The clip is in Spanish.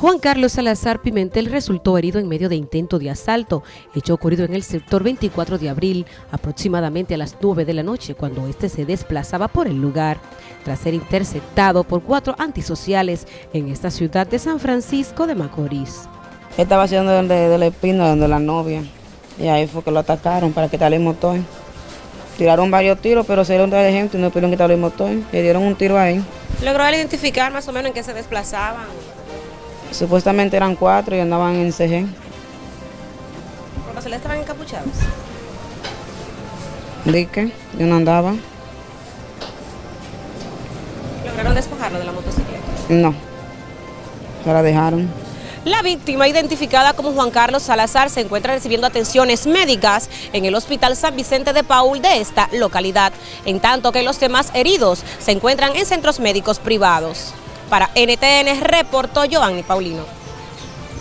Juan Carlos Salazar Pimentel resultó herido en medio de intento de asalto, hecho ocurrido en el sector 24 de abril, aproximadamente a las 9 de la noche, cuando este se desplazaba por el lugar, tras ser interceptado por cuatro antisociales en esta ciudad de San Francisco de Macorís. Estaba haciendo donde, de la espina, donde la novia, y ahí fue que lo atacaron para quitarle el motor. Tiraron varios tiros, pero se dieron de gente y no pudieron quitarle el motor, le dieron un tiro ahí. ¿Logró identificar más o menos en qué se desplazaban? Supuestamente eran cuatro y andaban en CG. ¿Por casualidad estaban encapuchados? Dique, yo no andaba. ¿Lograron despojarlo de la motocicleta? No, se la dejaron. La víctima, identificada como Juan Carlos Salazar, se encuentra recibiendo atenciones médicas en el Hospital San Vicente de Paul de esta localidad, en tanto que los demás heridos se encuentran en centros médicos privados. Para NTN reportó Joanny Paulino.